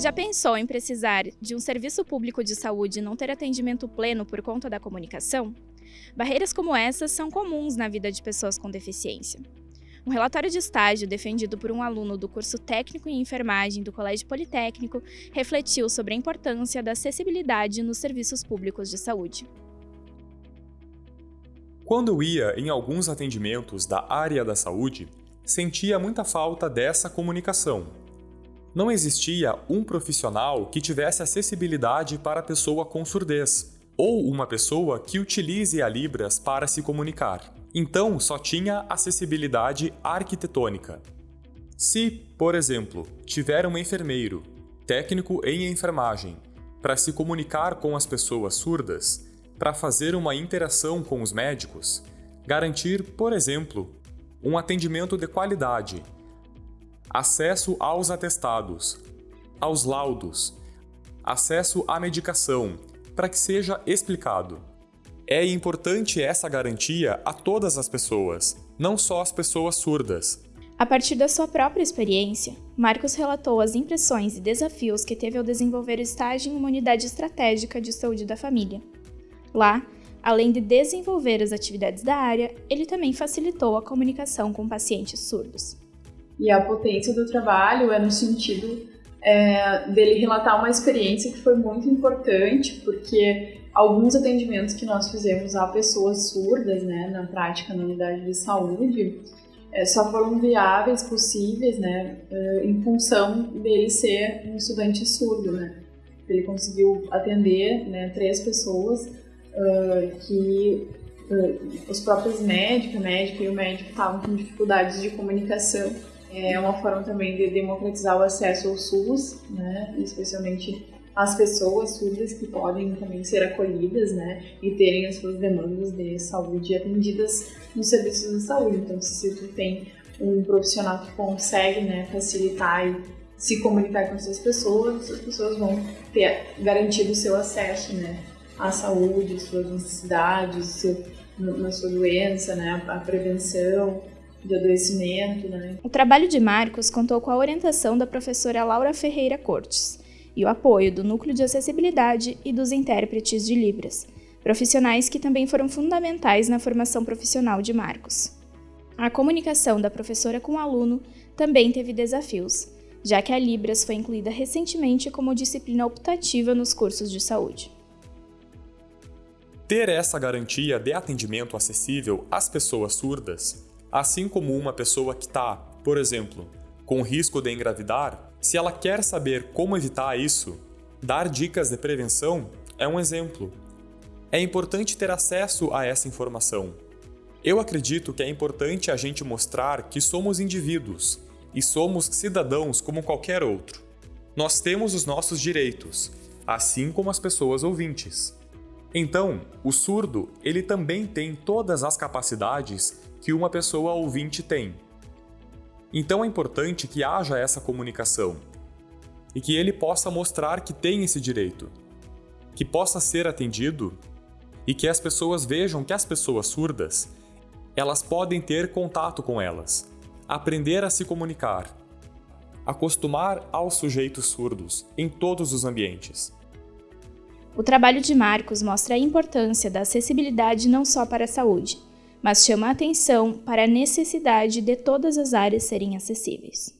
Já pensou em precisar de um serviço público de saúde e não ter atendimento pleno por conta da comunicação? Barreiras como essas são comuns na vida de pessoas com deficiência. Um relatório de estágio defendido por um aluno do curso técnico em enfermagem do Colégio Politécnico refletiu sobre a importância da acessibilidade nos serviços públicos de saúde. Quando eu ia em alguns atendimentos da área da saúde, sentia muita falta dessa comunicação. Não existia um profissional que tivesse acessibilidade para a pessoa com surdez, ou uma pessoa que utilize a Libras para se comunicar. Então, só tinha acessibilidade arquitetônica. Se, por exemplo, tiver um enfermeiro, técnico em enfermagem, para se comunicar com as pessoas surdas, para fazer uma interação com os médicos, garantir, por exemplo, um atendimento de qualidade, acesso aos atestados, aos laudos, acesso à medicação, para que seja explicado. É importante essa garantia a todas as pessoas, não só as pessoas surdas. A partir da sua própria experiência, Marcos relatou as impressões e desafios que teve ao desenvolver o estágio em uma unidade estratégica de saúde da família. Lá, além de desenvolver as atividades da área, ele também facilitou a comunicação com pacientes surdos. E a potência do trabalho é no sentido é, dele relatar uma experiência que foi muito importante, porque alguns atendimentos que nós fizemos a pessoas surdas, né, na prática na unidade de saúde, é, só foram viáveis, possíveis, né, é, em função dele ser um estudante surdo, né. Ele conseguiu atender, né, três pessoas uh, que uh, os próprios médicos, a médica e o médico estavam com dificuldades de comunicação. É uma forma também de democratizar o acesso ao SUS, né, especialmente as pessoas surdas que podem também ser acolhidas, né, e terem as suas demandas de saúde atendidas nos serviços de saúde. Então, se tu tem um profissional que consegue, né, facilitar e se comunicar com essas pessoas, as pessoas vão ter garantido o seu acesso, né, a saúde, suas necessidades, seu, na sua doença, né, a prevenção de adoecimento. Né. O trabalho de Marcos contou com a orientação da professora Laura Ferreira Cortes e o apoio do Núcleo de Acessibilidade e dos intérpretes de Libras, profissionais que também foram fundamentais na formação profissional de Marcos. A comunicação da professora com o aluno também teve desafios, já que a Libras foi incluída recentemente como disciplina optativa nos cursos de saúde. Ter essa garantia de atendimento acessível às pessoas surdas, assim como uma pessoa que está, por exemplo, com risco de engravidar, se ela quer saber como evitar isso, dar dicas de prevenção é um exemplo. É importante ter acesso a essa informação. Eu acredito que é importante a gente mostrar que somos indivíduos e somos cidadãos como qualquer outro. Nós temos os nossos direitos, assim como as pessoas ouvintes. Então, o surdo, ele também tem todas as capacidades que uma pessoa ouvinte tem. Então é importante que haja essa comunicação e que ele possa mostrar que tem esse direito, que possa ser atendido e que as pessoas vejam que as pessoas surdas, elas podem ter contato com elas, aprender a se comunicar, acostumar aos sujeitos surdos em todos os ambientes. O trabalho de Marcos mostra a importância da acessibilidade não só para a saúde, mas chama a atenção para a necessidade de todas as áreas serem acessíveis.